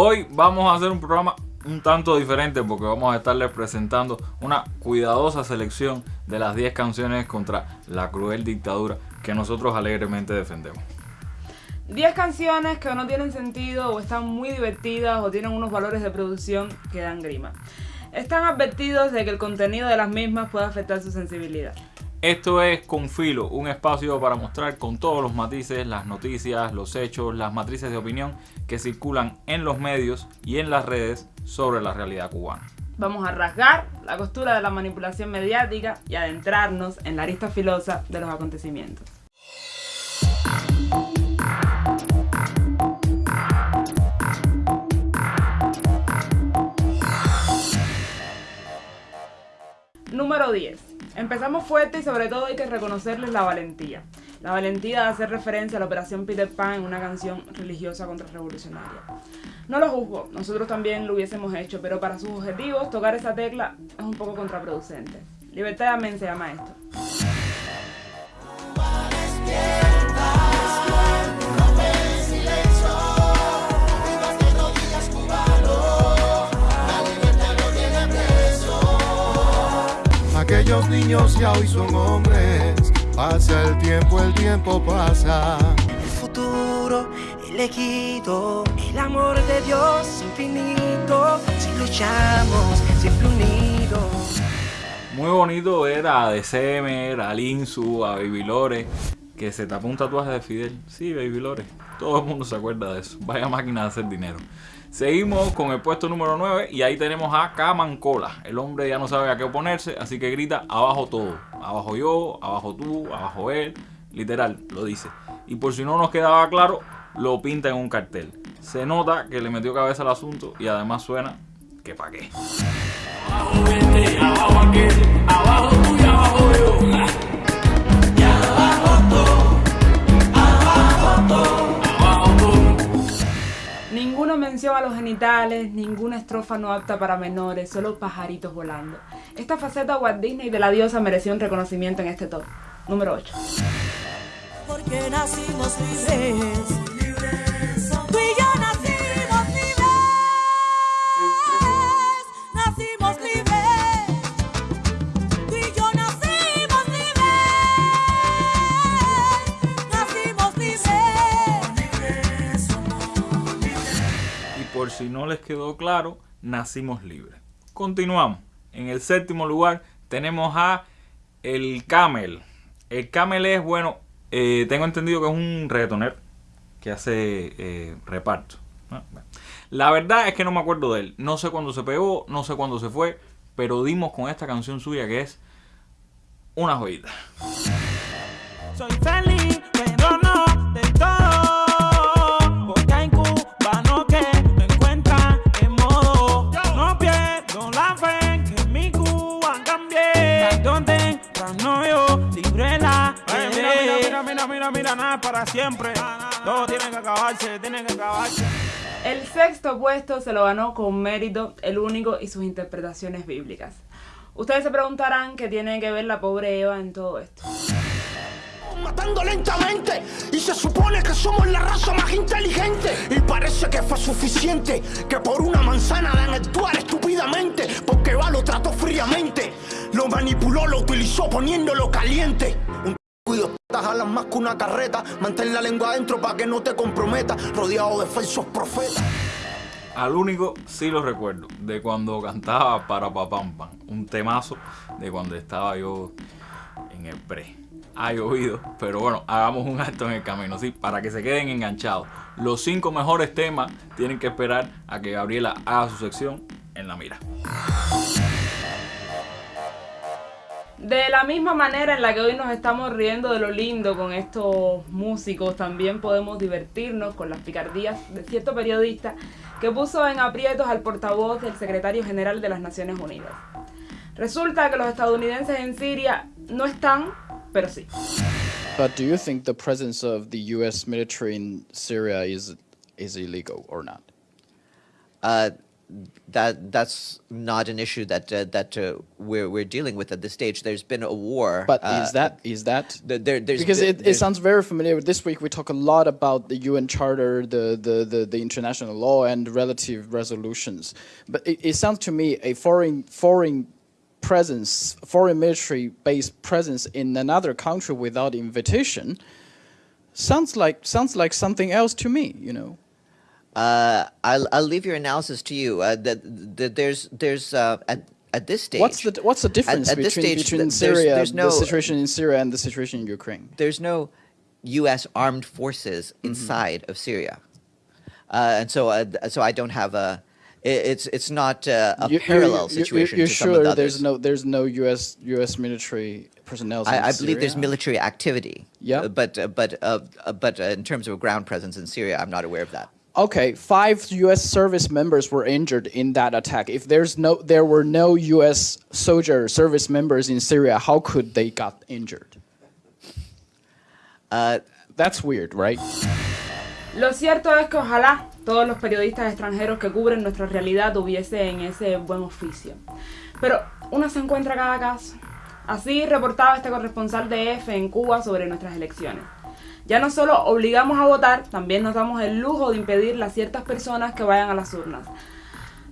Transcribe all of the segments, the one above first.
Hoy vamos a hacer un programa un tanto diferente porque vamos a estarles presentando una cuidadosa selección de las 10 canciones contra la cruel dictadura que nosotros alegremente defendemos. 10 canciones que no tienen sentido o están muy divertidas o tienen unos valores de producción que dan grima. Están advertidos de que el contenido de las mismas puede afectar su sensibilidad. Esto es Confilo, un espacio para mostrar con todos los matices las noticias, los hechos, las matrices de opinión que circulan en los medios y en las redes sobre la realidad cubana. Vamos a rasgar la costura de la manipulación mediática y adentrarnos en la arista filosa de los acontecimientos. Número 10. Empezamos fuerte y sobre todo hay que reconocerles la valentía. La valentía de hacer referencia a la operación Peter Pan en una canción religiosa contrarrevolucionaria. No lo juzgo, nosotros también lo hubiésemos hecho, pero para sus objetivos tocar esa tecla es un poco contraproducente. Libertad de mente se llama esto. Aquellos niños ya hoy son hombres. Pasa el tiempo, el tiempo pasa. El futuro elegido, el amor de Dios infinito. Si luchamos, siempre unidos. Muy bonito ver a Decemer, a Linsu, a Baby Lore, que se tapó un tatuaje de Fidel. Sí, Baby Lore. Todo el mundo se acuerda de eso. Vaya máquina de hacer dinero. Seguimos con el puesto número 9 y ahí tenemos a Camancola. El hombre ya no sabe a qué oponerse, así que grita abajo todo. Abajo yo, abajo tú, abajo él. Literal, lo dice. Y por si no nos quedaba claro, lo pinta en un cartel. Se nota que le metió cabeza al asunto y además suena que pa' qué. Abajo este, abajo aquel, abajo tú y abajo yo. Mención a los genitales, ninguna estrofa no apta para menores, solo pajaritos volando. Esta faceta Walt Disney de la diosa mereció un reconocimiento en este top. Número 8. Porque nacimos libres. Por si no les quedó claro, nacimos libres. Continuamos. En el séptimo lugar tenemos a el Camel. El Camel es, bueno, eh, tengo entendido que es un reggaetonero que hace eh, reparto. La verdad es que no me acuerdo de él. No sé cuándo se pegó, no sé cuándo se fue, pero dimos con esta canción suya que es una joyita. Siempre. Todo tiene que acabarse, tiene que acabarse. El sexto puesto se lo ganó con mérito el único y sus interpretaciones bíblicas. Ustedes se preguntarán qué tiene que ver la pobre Eva en todo esto. matando lentamente y se supone que somos la raza más inteligente y parece que fue suficiente que por una manzana dan actuar estúpidamente porque va lo trató fríamente lo manipuló lo utilizó poniéndolo caliente un más que una carreta mantén la lengua adentro para que no te comprometa rodeado de falsos profetas Al único sí lo recuerdo, de cuando cantaba para Papam Pam, un temazo de cuando estaba yo en el pre. Ha llovido, pero bueno, hagamos un alto en el camino, sí, para que se queden enganchados. Los cinco mejores temas tienen que esperar a que Gabriela haga su sección en la mira. De la misma manera en la que hoy nos estamos riendo de lo lindo con estos músicos, también podemos divertirnos con las picardías de cierto periodista que puso en aprietos al portavoz del secretario general de las Naciones Unidas. Resulta que los estadounidenses en Siria no están, pero sí. But do you think the presence of the U.S. military in Syria is is illegal or not? Uh, that that's not an issue that uh, that uh, we're we're dealing with at this stage. There's been a war. But uh, is that is that th- there, there's because it, it sounds very familiar. This week we talk a lot about the UN Charter, the the, the, the international law, and relative resolutions. But it, it sounds to me a foreign foreign presence, foreign military based presence in another country without invitation sounds like sounds like something else to me. You know. Uh, I'll I'll leave your analysis to you. Uh, that, that there's there's uh, at at this stage. What's the what's the difference at this between stage, between there's- Syria, there's no- the situation in Syria, and the situation in Ukraine? there's no U.S. armed forces Mm-hmm. inside of Syria, uh, and so uh, so I don't have a. It's it's not uh, a You- you- parallel you- you- situation You're to sure the there's no there's no U.S. U.S. military personnel? I, I believe there's military activity. Yeah. Uh, but uh, but but uh, in terms of a ground presence in Syria, I'm not aware of that. Okay, five U.S. service members were injured in that attack. If there's no, there were no U.S. soldier service members in Syria, how could they got injured? Uh, That's weird, right? Lo cierto es que ojalá todos los periodistas extranjeros que cubren nuestra realidad tuviesen ese buen oficio. Pero uno se encuentra cada caso. Así reportaba este corresponsal de EFE en Cuba sobre nuestras elecciones. Ya no solo obligamos a votar, también nos damos el lujo de impedirle a ciertas personas que vayan a las urnas.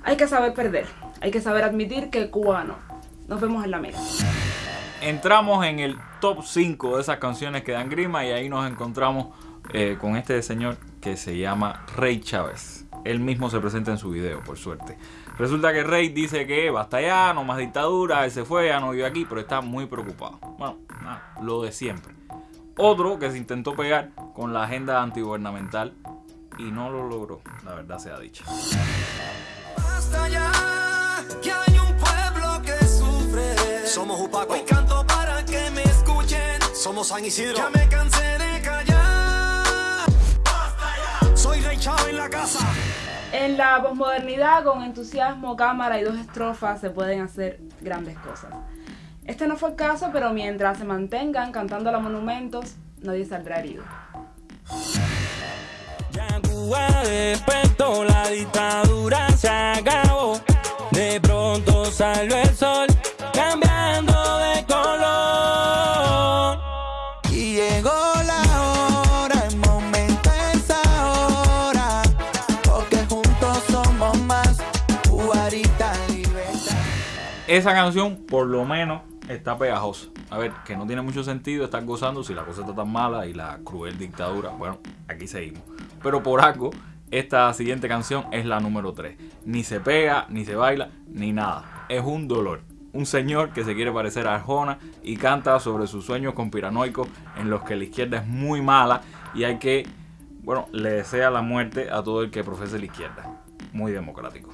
Hay que saber perder, hay que saber admitir que Cuba ganó. Nos vemos en la mira. Entramos en el top 5 de esas canciones que dan grima y ahí nos encontramos eh, con este señor que se llama Rey Chávez. Él mismo se presenta en su video, por suerte. Resulta que Rey dice que basta ya, no más dictadura, él se fue, ya no vive aquí, pero está muy preocupado. Bueno, lo de siempre. Otro que se intentó pegar con la agenda antigubernamental y no lo logró, la verdad sea dicha. Basta ya, que hay un pueblo que sufre. Somos Upaco. Hoy canto para que me escuchen. Somos San Isidro. Ya me cansé de callar. Basta ya. Soy Rey Chávez en la casa. En la posmodernidad, con entusiasmo, cámara y dos estrofas, se pueden hacer grandes cosas. Este no fue el caso, pero mientras se mantengan cantando los monumentos, nadie saldrá herido. Ya Cuba despertó, la dictadura se acabó. De pronto salió el sol, cambiando de color. Y llegó la hora, el momento es ahora. Porque juntos somos más. Cubarita libertad. Esa canción, por lo menos, está pegajosa. A ver, que no tiene mucho sentido estar gozando si la cosa está tan mala y la cruel dictadura. Bueno, aquí seguimos. Pero por algo, esta siguiente canción es la número 3. Ni se pega, ni se baila, ni nada. Es un dolor. Un señor que se quiere parecer a Arjona y canta sobre sus sueños conspiranoicos en los que la izquierda es muy mala y hay que, bueno, le desea la muerte a todo el que profese la izquierda. Muy democrático.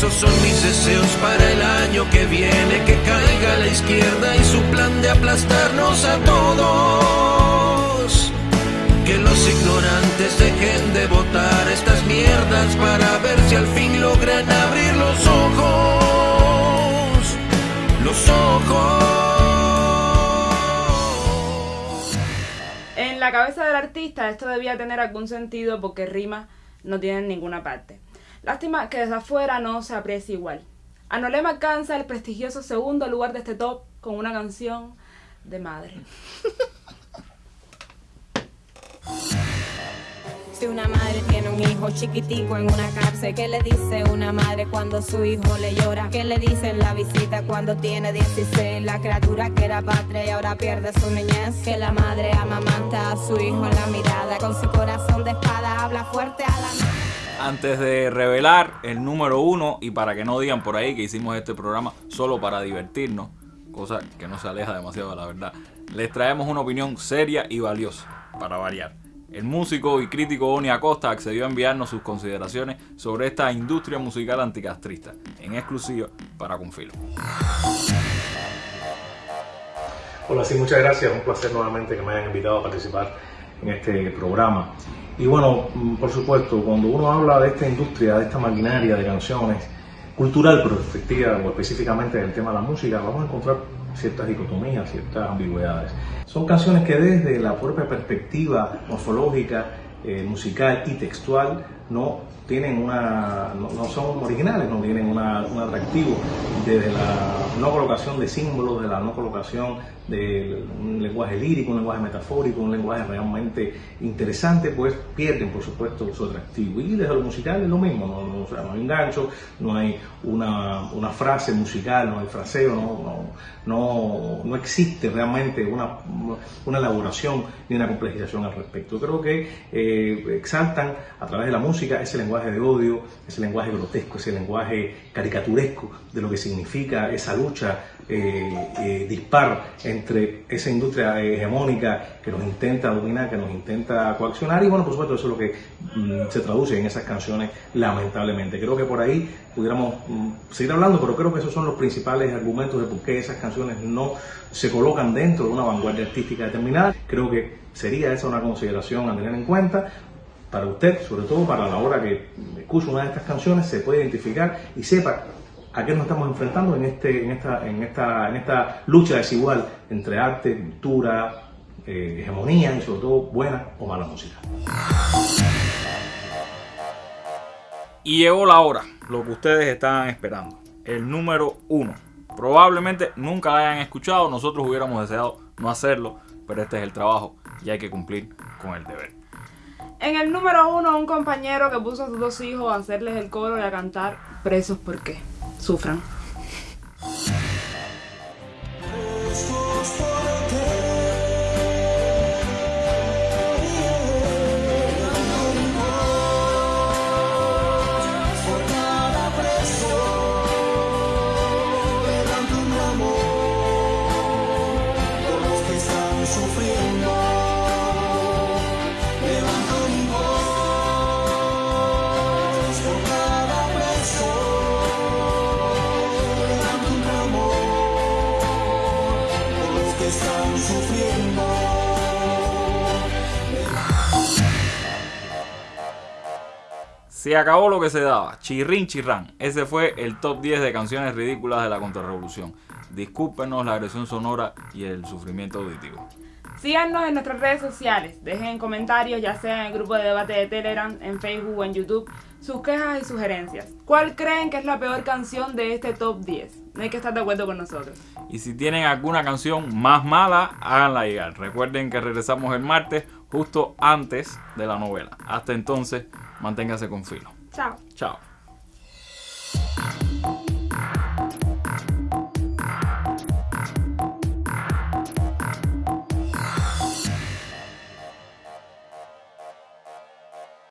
Esos son mis deseos para el año que viene, que caiga la izquierda y su plan de aplastarnos a todos. Que los ignorantes dejen de votar estas mierdas para ver si al fin logran abrir los ojos. Los ojos. En la cabeza del artista esto debía tener algún sentido porque rimas no tienen ninguna parte. Lástima que desde afuera no se aprecia igual. Anolem alcanza el prestigioso segundo lugar de este top con una canción de madre. Si una madre tiene un hijo chiquitico en una cárcel, ¿qué le dice una madre cuando su hijo le llora? ¿Qué le dice en la visita cuando tiene 16? La criatura que era patria y ahora pierde su niñez. Que la madre amamanta a su hijo en la mirada, con su corazón de espada habla fuerte a la madre. Antes de revelar el número uno y para que no digan por ahí que hicimos este programa solo para divertirnos, cosa que no se aleja demasiado de la verdad, les traemos una opinión seria y valiosa, para variar. El músico y crítico Oni Acosta accedió a enviarnos sus consideraciones sobre esta industria musical anticastrista, en exclusiva para Confilo. Hola, sí, muchas gracias. Un placer nuevamente que me hayan invitado a participar en este programa. Y bueno, mm, por supuesto, cuando uno habla de esta industria, de esta maquinaria de canciones, cultural, pero efectiva o específicamente del tema de la música, vamos a encontrar ciertas dicotomías, ciertas ambigüedades. Son canciones que desde la propia perspectiva morfológica eh, musical y textual no tienen una no, son originales, no tienen una- un atractivo desde la no colocación de símbolos, de la no colocación de un lenguaje lírico, un lenguaje metafórico, un lenguaje realmente interesante, pues pierden por supuesto su atractivo. Y desde lo musical es lo mismo, no, no, no hay un gancho, no hay una, una frase musical, no hay fraseo, no, no, no, no existe realmente una, una elaboración ni una complejización al respecto. Creo que eh, exaltan a través de la música ese lenguaje de odio, ese lenguaje grotesco, ese lenguaje caricaturesco de lo que significa esa lucha eh, eh, dispar entre esa industria hegemónica que nos intenta dominar, que nos intenta coaccionar y bueno, por supuesto eso es lo que mm, se traduce en esas canciones lamentablemente. Creo que por ahí pudiéramos mm, seguir hablando, pero creo que esos son los principales argumentos de por qué esas canciones no se colocan dentro de una vanguardia artística determinada. Creo que sería esa una consideración a tener en cuenta para usted, sobre todo para la hora que escuche una de estas canciones, se puede identificar y sepa a qué nos estamos enfrentando en, este, en, esta, en, esta, en esta lucha desigual entre arte, cultura, eh, hegemonía y sobre todo buena o mala música. Y llegó la hora, lo que ustedes estaban esperando. El número uno. Probablemente nunca la hayan escuchado, nosotros hubiéramos deseado no hacerlo, pero este es el trabajo y hay que cumplir con el deber. En el número uno, un compañero que puso a sus dos hijos a hacerles el coro y a cantar Presos porque sufran. Se acabó lo que se daba. Chirrin chirrán. Ese fue el top 10 de canciones ridículas de la contrarrevolución. Discúlpenos la agresión sonora y el sufrimiento auditivo. Síganos en nuestras redes sociales, dejen comentarios, ya sea en el grupo de debate de Telegram, en Facebook o en YouTube, sus quejas y sugerencias. ¿Cuál creen que es la peor canción de este top 10? No hay que estar de acuerdo con nosotros. Y si tienen alguna canción más mala, háganla llegar. Recuerden que regresamos el martes justo antes de la novela. Hasta entonces, manténgase con filo. Chao. Chao.